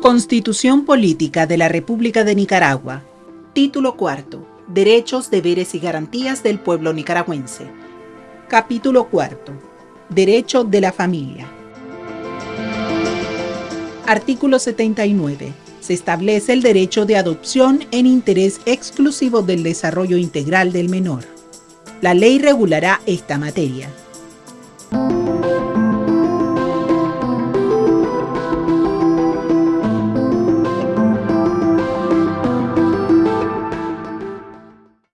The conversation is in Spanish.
Constitución Política de la República de Nicaragua. Título cuarto. Derechos, deberes y garantías del pueblo nicaragüense. Capítulo cuarto. Derecho de la familia. Artículo 79. Se establece el derecho de adopción en interés exclusivo del desarrollo integral del menor. La ley regulará esta materia.